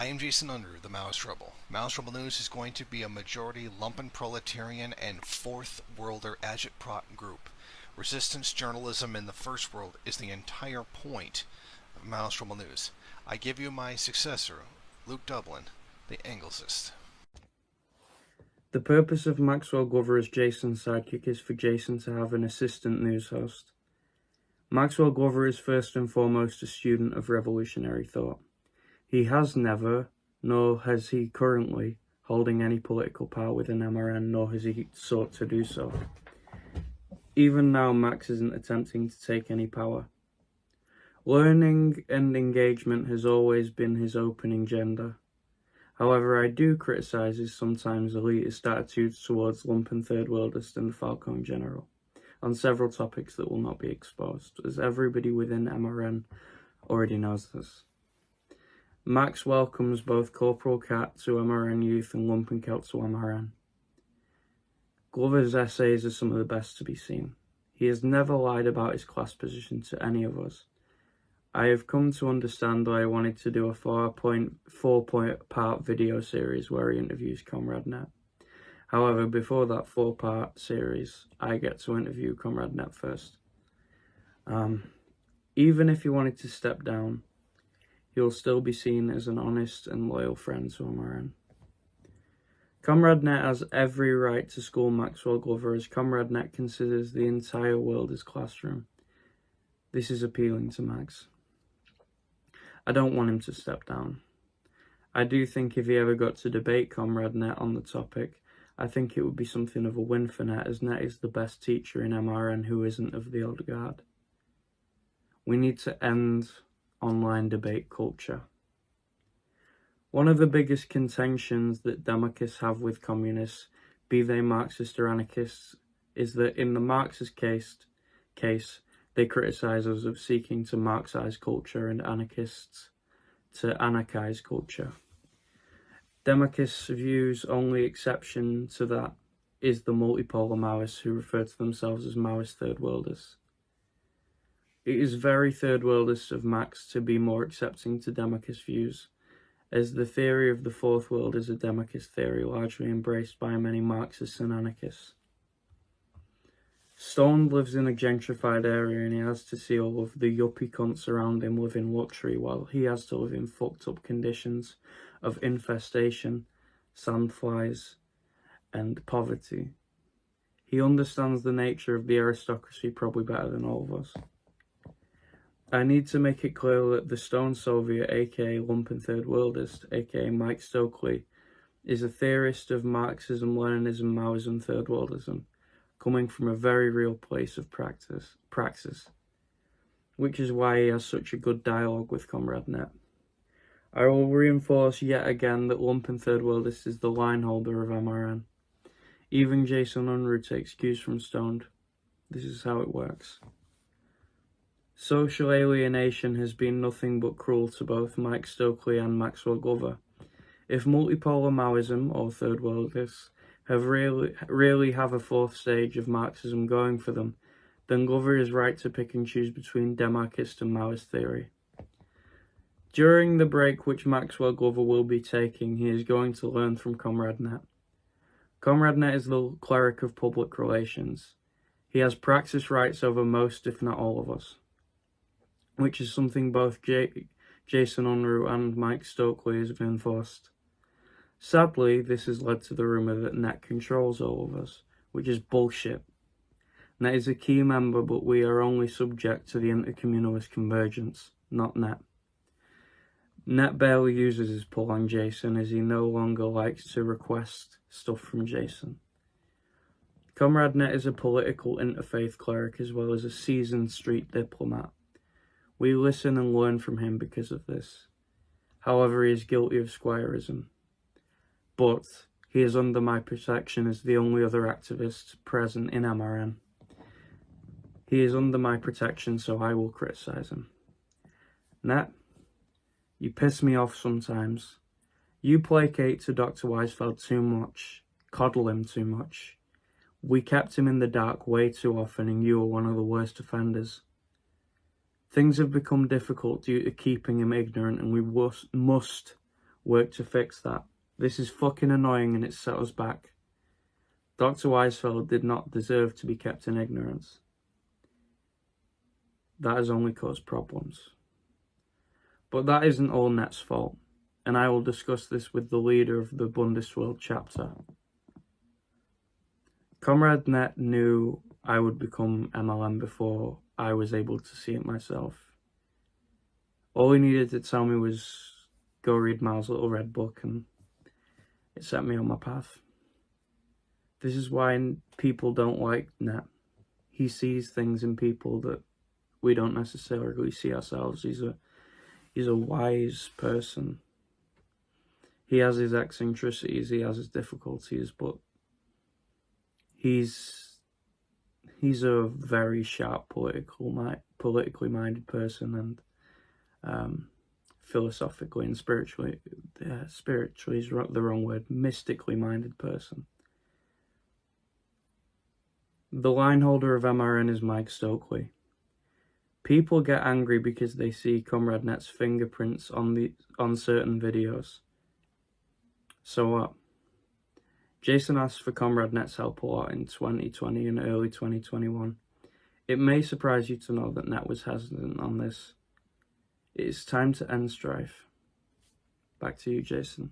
I am Jason Unruh, the Maoist Rebel. Maoist Rebel News is going to be a majority lumpen proletarian and fourth worlder agitprop group. Resistance journalism in the first world is the entire point of Maoist Rebel News. I give you my successor, Luke Dublin, the Anglicist. The purpose of Maxwell Glover as Jason's sidekick is for Jason to have an assistant news host. Maxwell Glover is first and foremost a student of revolutionary thought. He has never, nor has he currently, holding any political power within MRN, nor has he sought to do so. Even now, Max isn't attempting to take any power. Learning and engagement has always been his opening agenda. However, I do criticise his sometimes elitist attitudes towards lumpen third worldists and the Falcone General on several topics that will not be exposed, as everybody within MRN already knows this. Max welcomes both Corporal Cat to MRN Youth and Lumpen to MRN. Glover's essays are some of the best to be seen. He has never lied about his class position to any of us. I have come to understand why I wanted to do a four-point four-point part video series where he interviews Comrade Net. However, before that four-part series, I get to interview Comrade Net first. Um, even if he wanted to step down, he'll still be seen as an honest and loyal friend to MRN. Comrade Net has every right to school Maxwell Glover as Comrade Net considers the entire world his classroom. This is appealing to Max. I don't want him to step down. I do think if he ever got to debate Comrade Net on the topic, I think it would be something of a win for Net, as Net is the best teacher in MRN who isn't of the old guard. We need to end online debate culture. One of the biggest contentions that Democrats have with communists, be they Marxist or anarchists, is that in the Marxist case, case they criticise us of seeking to Marxise culture and anarchists to anarchise culture. Democrats' views only exception to that is the multipolar Maoists who refer to themselves as Maoist third worlders. It is very third worldist of Max to be more accepting to Democrats' views, as the theory of the fourth world is a Democrat theory largely embraced by many Marxists and anarchists. Stone lives in a gentrified area and he has to see all of the yuppie cunts around him live in luxury while he has to live in fucked up conditions of infestation, sandflies, and poverty. He understands the nature of the aristocracy probably better than all of us. I need to make it clear that the Stone Soviet, aka Lumpen Third Worldist, aka Mike Stokely, is a theorist of Marxism, Leninism, Maoism, Third Worldism coming from a very real place of practice, praxis, which is why he has such a good dialogue with Comrade Net. I will reinforce yet again that Lumpen Third Worldist is the line holder of MRN. Even Jason Unruh takes cues from Stoned. This is how it works. Social alienation has been nothing but cruel to both Mike Stokely and Maxwell Glover. If multipolar Maoism, or Third Worldists, have really, really have a fourth stage of Marxism going for them, then Glover is right to pick and choose between Demarchist and Maoist theory. During the break which Maxwell Glover will be taking, he is going to learn from Comrade Net. Comrade Net is the cleric of public relations. He has praxis rights over most, if not all of us, which is something both J Jason Unruh and Mike Stokely have enforced. Sadly, this has led to the rumour that Net controls all of us, which is bullshit. Net is a key member, but we are only subject to the intercommunalist convergence, not Net. Net barely uses his pull on Jason as he no longer likes to request stuff from Jason. Comrade Net is a political interfaith cleric as well as a seasoned street diplomat. We listen and learn from him because of this. However, he is guilty of squireism but he is under my protection as the only other activist present in MRN. He is under my protection, so I will criticise him. Net, you piss me off sometimes. You placate to Dr. Weisfeld too much, coddle him too much. We kept him in the dark way too often and you are one of the worst offenders. Things have become difficult due to keeping him ignorant and we must Work to fix that. This is fucking annoying and it set us back. Dr. Weisfeld did not deserve to be kept in ignorance. That has only caused problems. But that isn't all Net's fault, and I will discuss this with the leader of the Bundesworld chapter. Comrade Net knew I would become MLM before I was able to see it myself. All he needed to tell me was go read Mao's little red book and it set me on my path. This is why people don't like Net. He sees things in people that we don't necessarily see ourselves. He's a he's a wise person. He has his eccentricities, he has his difficulties, but he's he's a very sharp political politically minded person and um, philosophically and spiritually uh, spiritually is the wrong word mystically minded person. The line holder of mrn is mike stokely. People get angry because they see comrade net's fingerprints on the on certain videos. So what Jason asked for Comrade Net's help a lot in 2020 and early 2021. It may surprise you to know that Net was hesitant on this. It is time to end strife. Back to you, Jason.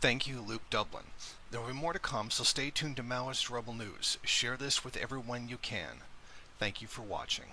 Thank you, Luke Dublin. There will be more to come, so stay tuned to Maoist Rebel News. Share this with everyone you can. Thank you for watching.